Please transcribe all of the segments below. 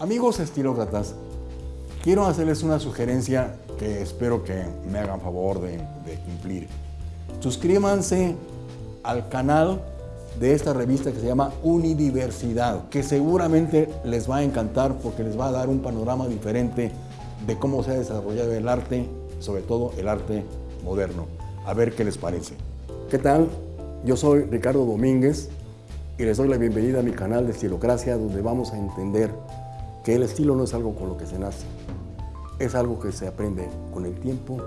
Amigos estilócratas, quiero hacerles una sugerencia que espero que me hagan favor de, cumplir. Suscríbanse al canal de esta revista que se llama Unidiversidad, que seguramente les va a encantar porque les va a dar un panorama diferente de cómo se ha desarrollado el arte, sobre todo el arte moderno. A ver qué les parece. ¿Qué tal? Yo soy Ricardo Domínguez y les doy la bienvenida a mi canal de Estilocracia donde vamos a entender que el estilo no es algo con lo que se nace, es algo que se aprende con el tiempo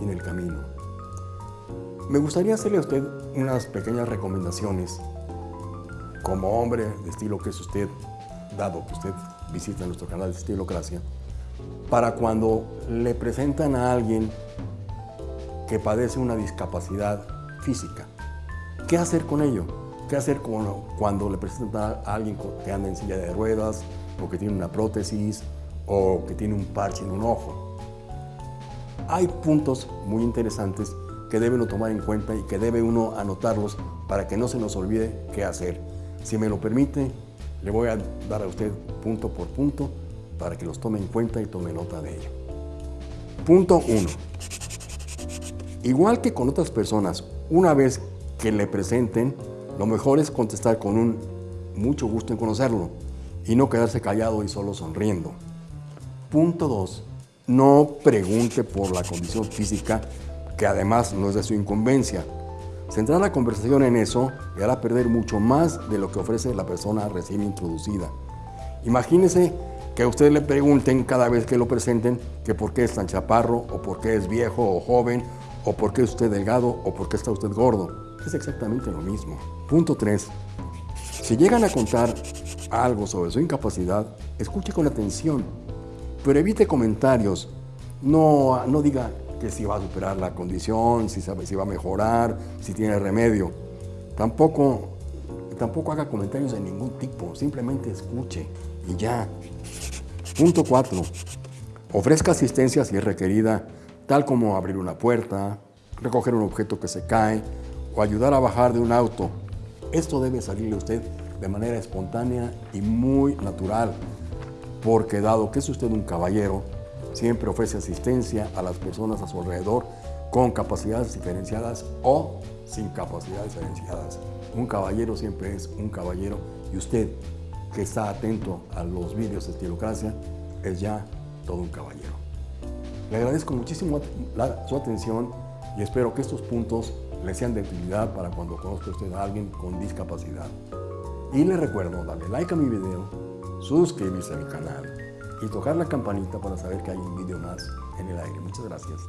y en el camino. Me gustaría hacerle a usted unas pequeñas recomendaciones como hombre de estilo que es usted, dado que usted visita nuestro canal de Estilocracia, para cuando le presentan a alguien que padece una discapacidad física. ¿Qué hacer con ello? ¿Qué hacer cuando le presentan a alguien que anda en silla de ruedas, o que tiene una prótesis, o que tiene un parche en un ojo? Hay puntos muy interesantes que debe uno tomar en cuenta y que debe uno anotarlos para que no se nos olvide qué hacer. Si me lo permite, le voy a dar a usted punto por punto para que los tome en cuenta y tome nota de ello. Punto 1. Igual que con otras personas, una vez que le presenten, lo mejor es contestar con un mucho gusto en conocerlo y no quedarse callado y solo sonriendo. Punto 2. No pregunte por la condición física, que además no es de su incumbencia. Centrar la conversación en eso le hará perder mucho más de lo que ofrece la persona recién introducida. Imagínese que a usted le pregunten cada vez que lo presenten que por qué es tan chaparro, o por qué es viejo o joven, o por qué es usted delgado, o por qué está usted gordo. Es exactamente lo mismo. Punto 3. Si llegan a contar algo sobre su incapacidad, escuche con atención, pero evite comentarios. No, no diga que si va a superar la condición, si, sabe, si va a mejorar, si tiene remedio. Tampoco, tampoco haga comentarios de ningún tipo, simplemente escuche y ya. Punto 4. Ofrezca asistencia si es requerida, tal como abrir una puerta, recoger un objeto que se cae o ayudar a bajar de un auto. Esto debe salirle a usted de manera espontánea y muy natural, porque dado que es usted un caballero, siempre ofrece asistencia a las personas a su alrededor con capacidades diferenciadas o sin capacidades diferenciadas. Un caballero siempre es un caballero y usted que está atento a los vídeos de Estilocracia es ya todo un caballero. Le agradezco muchísimo su atención y espero que estos puntos le sean de utilidad para cuando conozca usted a alguien con discapacidad. Y le recuerdo darle like a mi video, suscribirse a mi canal y tocar la campanita para saber que hay un video más en el aire. Muchas gracias.